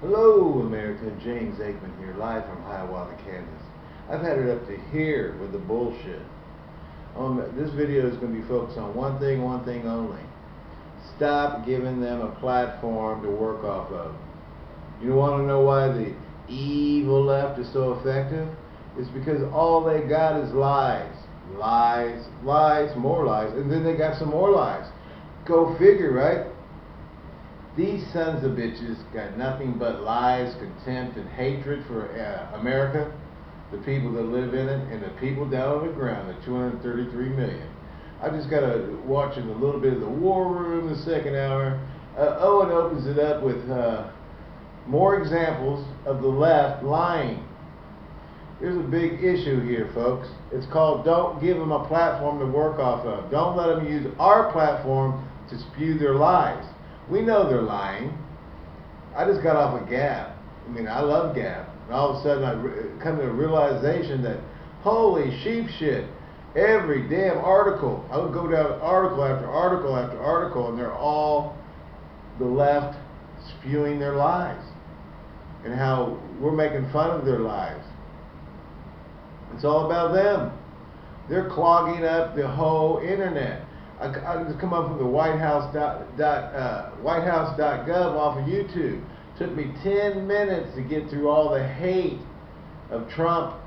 Hello, America. James Aikman here, live from Hiawatha, Kansas. I've had it up to here with the bullshit. Um, this video is going to be focused on one thing, one thing only. Stop giving them a platform to work off of. You want to know why the evil left is so effective? It's because all they got is lies. Lies, lies, more lies, and then they got some more lies. Go figure, right? These sons of bitches got nothing but lies, contempt, and hatred for uh, America, the people that live in it, and the people down on the ground, the 233 million. I just got to watching a little bit of the War Room the second hour. Uh, Owen opens it up with uh, more examples of the left lying. Here's a big issue here, folks. It's called don't give them a platform to work off of. Don't let them use our platform to spew their lies. We know they're lying. I just got off a Gab. I mean, I love Gab. And all of a sudden, I come to a realization that, holy sheep shit, every damn article, I would go down article after article after article, and they're all the left spewing their lies and how we're making fun of their lies. It's all about them. They're clogging up the whole internet. I, I just come up with the White House dot, dot uh, WhiteHouse.gov off of YouTube. Took me 10 minutes to get through all the hate of Trump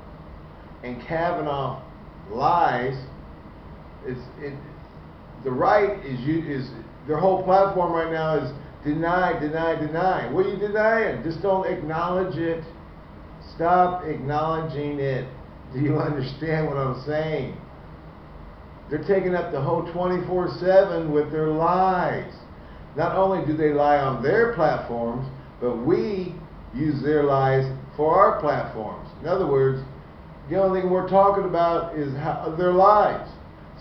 and Kavanaugh lies. It's it. The right is you is their whole platform right now is deny, deny, deny. What are you denying? Just don't acknowledge it. Stop acknowledging it. Do you understand what I'm saying? They're taking up the whole 24 7 with their lies. Not only do they lie on their platforms, but we use their lies for our platforms. In other words, the only thing we're talking about is how, their lies.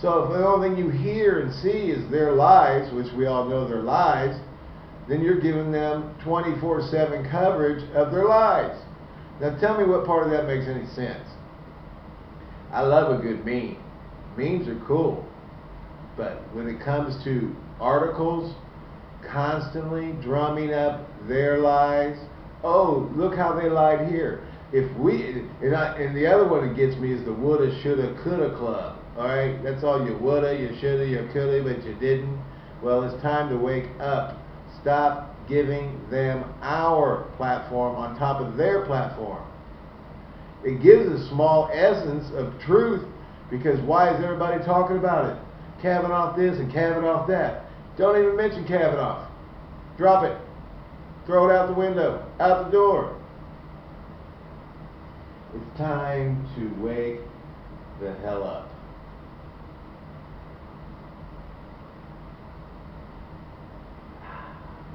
So if the only thing you hear and see is their lies, which we all know they're lies, then you're giving them 24 7 coverage of their lies. Now tell me what part of that makes any sense. I love a good meme. Memes are cool. But when it comes to articles constantly drumming up their lies, oh, look how they lied here. If we, and, I, and the other one that gets me is the woulda, shoulda, coulda club. All right, that's all you woulda, you shoulda, you coulda, but you didn't. Well, it's time to wake up. Stop giving them our platform on top of their platform. It gives a small essence of truth because why is everybody talking about it? Kavanaugh this and Kavanaugh that. Don't even mention Kavanaugh. Drop it. Throw it out the window, out the door. It's time to wake the hell up.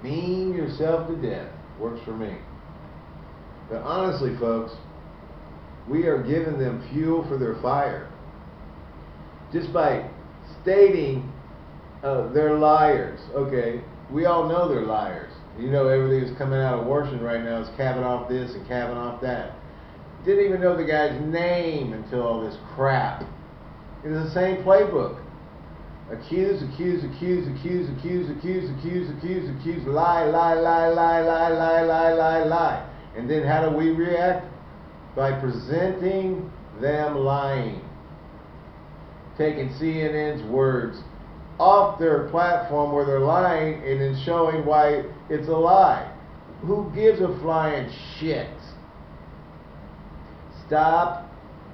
Mean yourself to death. Works for me. But honestly, folks, we are giving them fuel for their fire. Just by stating uh, they're liars. Okay, we all know they're liars. You know everything that's coming out of Washington right now is Kavanaugh this and Kavanaugh that. Didn't even know the guy's name until all this crap. It is the same playbook. Accuse, accuse, accuse, accuse, accuse, accuse, accuse, accuse, accuse, lie, lie, lie, lie, lie, lie, lie, lie, lie. And then how do we react? By presenting them lying. Taking CNN's words off their platform where they're lying and then showing why it's a lie. Who gives a flying shit? Stop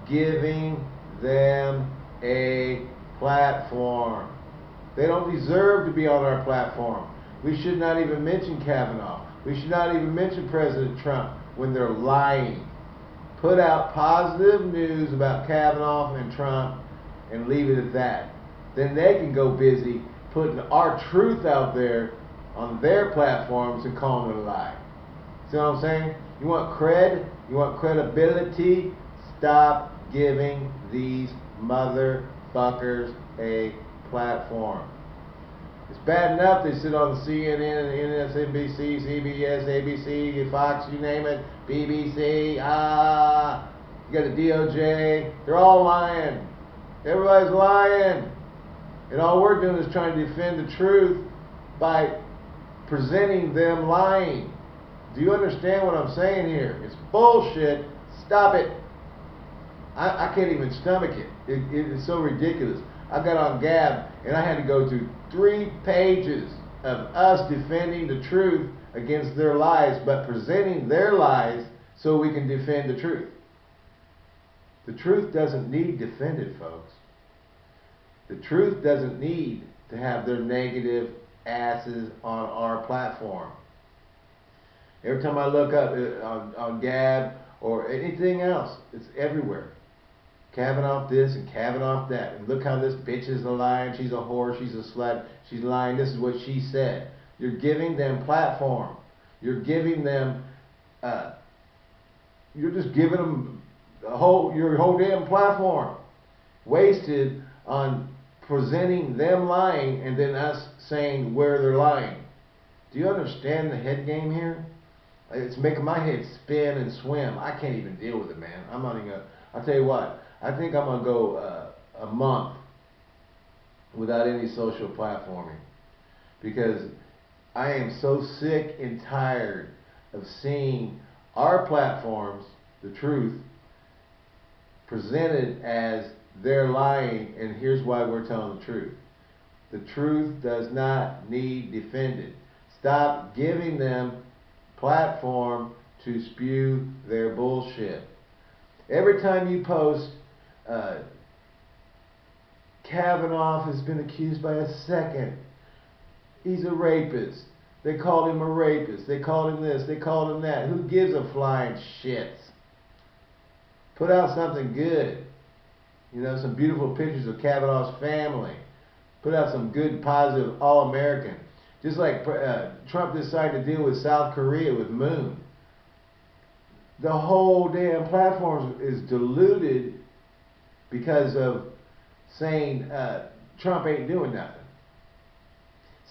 giving them a platform. They don't deserve to be on our platform. We should not even mention Kavanaugh. We should not even mention President Trump when they're lying. Put out positive news about Kavanaugh and Trump and leave it at that. Then they can go busy putting our truth out there on their platforms and calling it a lie. See what I'm saying? You want cred? You want credibility? Stop giving these motherfuckers a platform. It's bad enough they sit on CNN, MSNBC, CBS, ABC, Fox, you name it, BBC, ah, you got the DOJ. They're all lying. Everybody's lying. And all we're doing is trying to defend the truth by presenting them lying. Do you understand what I'm saying here? It's bullshit. Stop it. I, I can't even stomach it. It, it. It's so ridiculous. I got on Gab and I had to go through three pages of us defending the truth against their lies, but presenting their lies so we can defend the truth. The truth doesn't need defended, folks. The truth doesn't need to have their negative asses on our platform. Every time I look up uh, on, on Gab or anything else, it's everywhere. Kavanaugh this and Kavanaugh that. And look how this bitch is a lion. She's a whore. She's a slut. She's lying. This is what she said. You're giving them platform. You're giving them. Uh, you're just giving them a whole your whole damn platform wasted on presenting them lying and then us saying where they're lying. Do you understand the head game here? It's making my head spin and swim. I can't even deal with it, man. I'm not even gonna. I'll tell you what. I think I'm gonna go uh, a month without any social platforming because I am so sick and tired of seeing our platforms, the truth, presented as they're lying, and here's why we're telling the truth. The truth does not need defended. Stop giving them platform to spew their bullshit. Every time you post, uh, Kavanaugh has been accused by a second. He's a rapist. They called him a rapist. They called him this. They called him that. Who gives a flying shit? Put out something good. You know, some beautiful pictures of Kavanaugh's family. Put out some good, positive, all-American. Just like uh, Trump decided to deal with South Korea with Moon. The whole damn platform is diluted because of saying uh, Trump ain't doing nothing.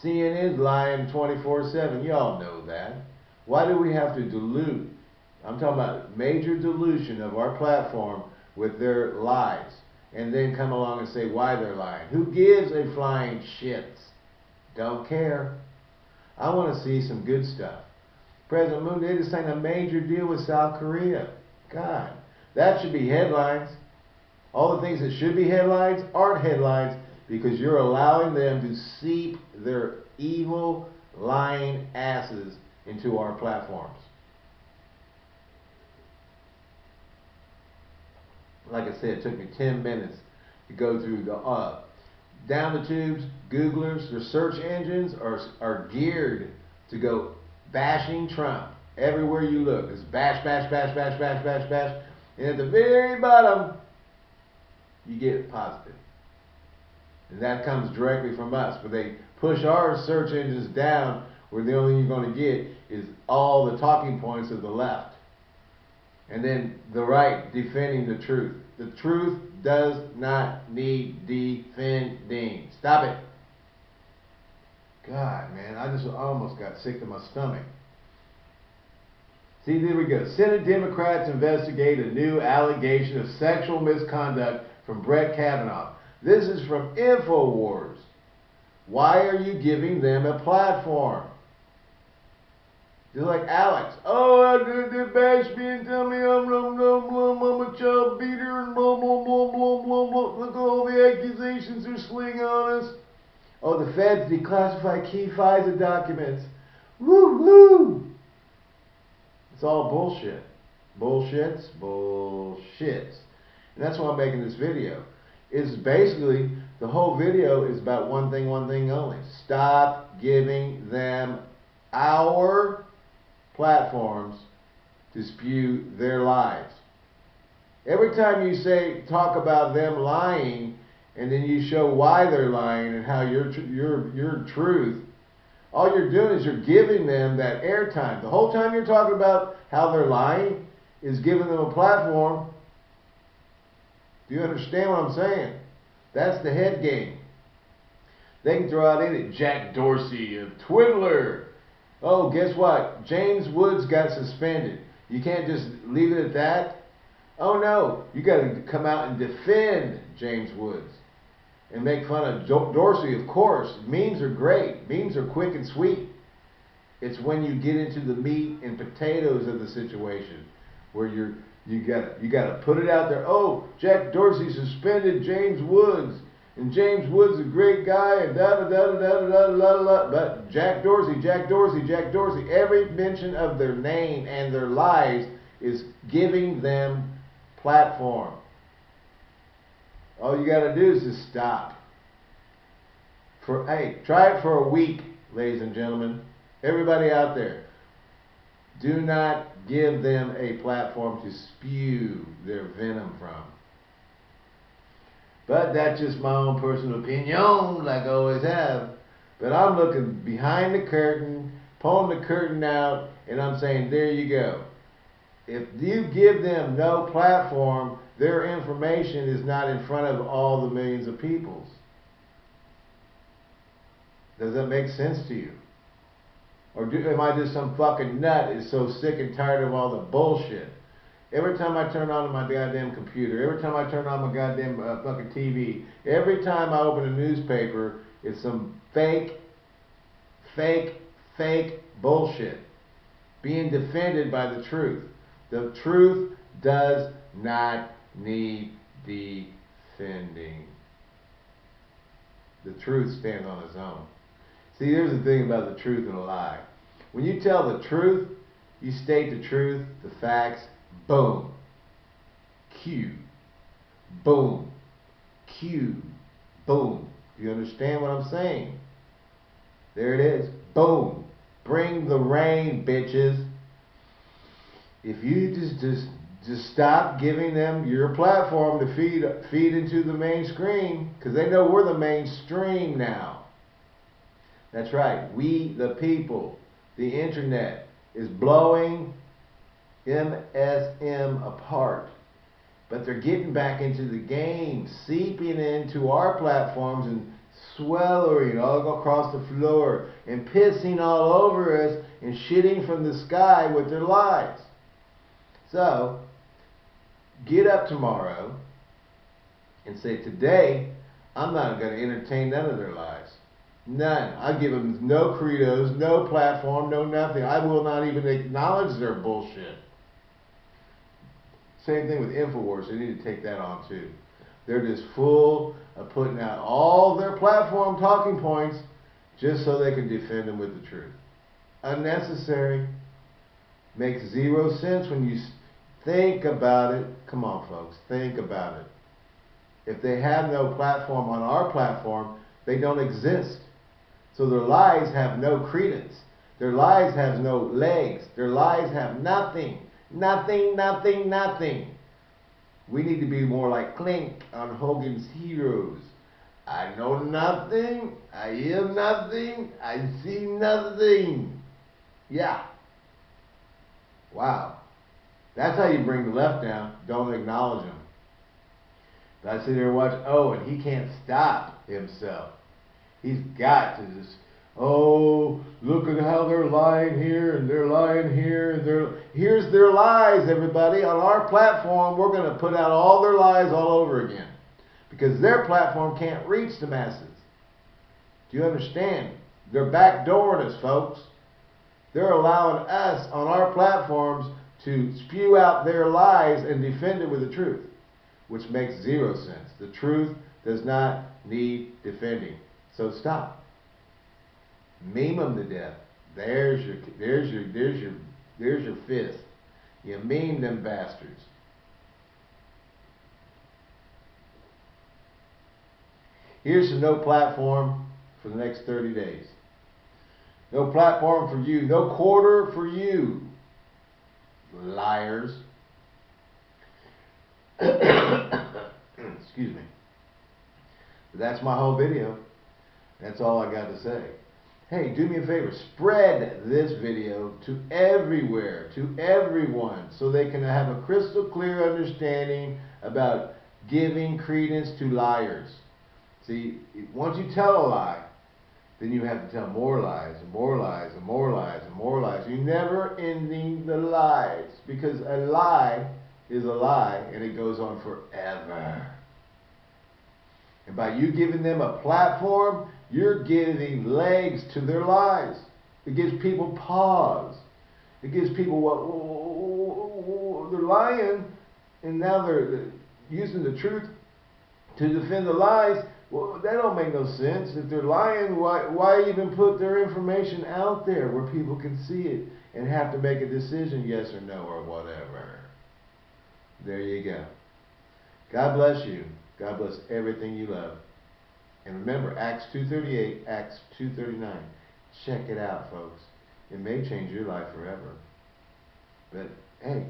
CNN's lying 24-7. Y'all know that. Why do we have to dilute? I'm talking about major dilution of our platform with their lies. And then come along and say why they're lying. Who gives a flying shit? Don't care. I want to see some good stuff. President Moon, did signed a major deal with South Korea. God, that should be headlines. All the things that should be headlines aren't headlines because you're allowing them to seep their evil, lying asses into our platforms. Like I said, it took me 10 minutes to go through the uh, down the tubes, Googlers, their search engines are, are geared to go bashing Trump. Everywhere you look, it's bash, bash, bash, bash, bash, bash, bash. And at the very bottom, you get positive. And that comes directly from us. But they push our search engines down where the only thing you're going to get is all the talking points of the left. And then the right defending the truth. The truth does not need defending. Stop it. God, man, I just almost got sick to my stomach. See, there we go. Senate Democrats investigate a new allegation of sexual misconduct from Brett Kavanaugh. This is from InfoWars. Why are you giving them a platform? Just like Alex. Oh, they bash me and tell me I'm, I'm, I'm, I'm, I'm a child beater and blah, blah, blah, blah, blah, blah. Look at all the accusations they're slinging on us. Oh, the feds declassify key FISA documents. Woo, woo. It's all bullshit. Bullshits, bullshits. And that's why I'm making this video. It's basically, the whole video is about one thing, one thing only. Stop giving them our platforms to spew their lies. Every time you say, talk about them lying, and then you show why they're lying and how your, your, your truth, all you're doing is you're giving them that airtime. The whole time you're talking about how they're lying is giving them a platform. Do you understand what I'm saying? That's the head game. They can throw out any Jack Dorsey, a twiddler, Oh, guess what? James Woods got suspended. You can't just leave it at that. Oh no, you got to come out and defend James Woods and make fun of Dorsey, of course. Memes are great. Memes are quick and sweet. It's when you get into the meat and potatoes of the situation where you're you got you got to put it out there. Oh, Jack Dorsey suspended James Woods, and James Woods a great guy, and da da da da da da da da. But Jack Dorsey, Jack Dorsey, Jack Dorsey. Every mention of their name and their lies is giving them platform. All you got to do is just stop. For hey, try it for a week, ladies and gentlemen. Everybody out there, do not give them a platform to spew their venom from. But that's just my own personal opinion, like I always have. But I'm looking behind the curtain, pulling the curtain out, and I'm saying, there you go. If you give them no platform, their information is not in front of all the millions of peoples. Does that make sense to you? Or do, am I just some fucking nut is so sick and tired of all the bullshit? Every time I turn on my goddamn computer, every time I turn on my goddamn uh, fucking TV, every time I open a newspaper, it's some fake, fake, fake bullshit being defended by the truth. The truth does not need defending. The truth stands on its own. See, here's the thing about the truth and a lie. When you tell the truth, you state the truth, the facts, boom. Q. Boom. Q. Boom. You understand what I'm saying? There it is. Boom. Bring the rain, bitches. If you just just just stop giving them your platform to feed feed into the mainstream, because they know we're the mainstream now. That's right. We, the people, the internet, is blowing MSM apart. But they're getting back into the game, seeping into our platforms and sweltering all across the floor and pissing all over us and shitting from the sky with their lies. So, get up tomorrow and say, Today, I'm not going to entertain none of their lies. None. I give them no credos, no platform, no nothing. I will not even acknowledge their bullshit. Same thing with InfoWars. They need to take that on too. They're just full of putting out all their platform talking points just so they can defend them with the truth. Unnecessary. Makes zero sense when you think about it. Come on, folks. Think about it. If they have no platform on our platform, they don't exist. So their lies have no credence. Their lies have no legs. Their lies have nothing. Nothing, nothing, nothing. We need to be more like Klink on Hogan's Heroes. I know nothing. I hear nothing. I see nothing. Yeah. Wow. That's how you bring the left down. Don't acknowledge them. But I sit there and watch, oh, and he can't stop himself. He's got to just, oh, look at how they're lying here and they're lying here and they're here's their lies, everybody. On our platform, we're going to put out all their lies all over again. Because their platform can't reach the masses. Do you understand? They're backdooring us, folks. They're allowing us on our platforms to spew out their lies and defend it with the truth, which makes zero sense. The truth does not need defending. So stop. Meme them to death. There's your, there's your, there's your, there's your fist. You meme them bastards. Here's no platform for the next 30 days. No platform for you. No quarter for you. Liars. Excuse me. But that's my whole video. That's all I got to say. Hey, do me a favor. Spread this video to everywhere, to everyone, so they can have a crystal clear understanding about giving credence to liars. See, once you tell a lie, then you have to tell more lies and more lies and more lies and more lies. You're never ending the lies because a lie is a lie and it goes on forever. And by you giving them a platform, you're giving legs to their lies. It gives people pause. It gives people what they're lying, and now they're using the truth to defend the lies. Well, that don't make no sense. If they're lying, why why even put their information out there where people can see it and have to make a decision, yes or no or whatever? There you go. God bless you. God bless everything you love. And remember, Acts 2.38, Acts 2.39. Check it out, folks. It may change your life forever. But, hey,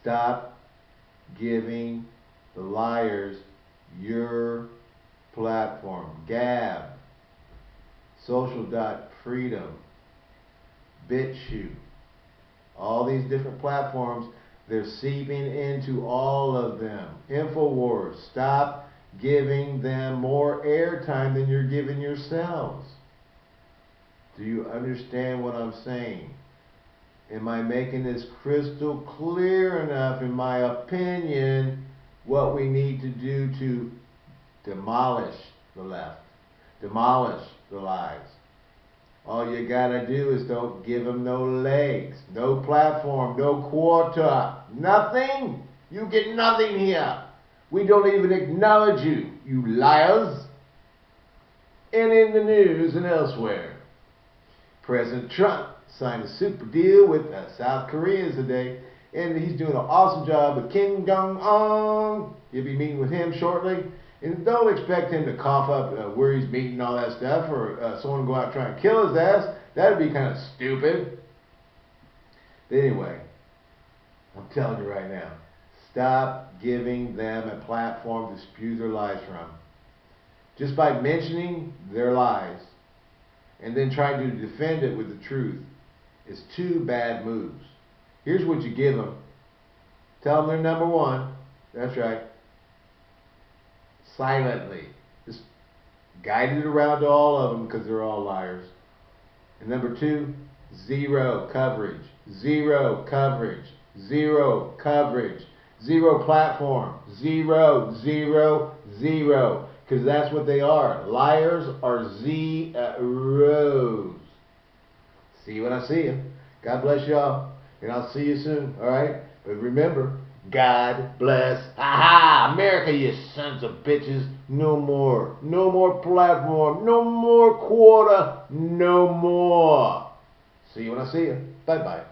stop giving the liars your platform. Gab, Social Dot Freedom, BitChute, all these different platforms, they're seeping into all of them. InfoWars, stop giving them more airtime than you're giving yourselves. Do you understand what I'm saying? Am I making this crystal clear enough, in my opinion, what we need to do to demolish the left, demolish the lies? All you gotta do is don't give them no legs, no platform, no quarter, nothing. You get nothing here. We don't even acknowledge you, you liars. And in the news and elsewhere, President Trump signed a super deal with uh, South Korea today, and he's doing an awesome job with Kim Jong Un. You'll be meeting with him shortly. And don't expect him to cough up uh, where he's meeting all that stuff, or uh, someone go out trying to kill his ass. That'd be kind of stupid. But anyway, I'm telling you right now, stop giving them a platform to spew their lies from. Just by mentioning their lies and then trying to defend it with the truth is two bad moves. Here's what you give them. Tell them they're number one. That's right. Silently. Just guide it around to all of them because they're all liars. And number two, zero coverage. Zero coverage. Zero coverage. Zero platform. Zero, zero, zero. Because that's what they are. Liars are zeros. See you when I see you. God bless y'all. And I'll see you soon. All right? But remember, God bless. Aha! America, you sons of bitches. No more. No more platform. No more quarter. No more. See you when I see you. Bye bye.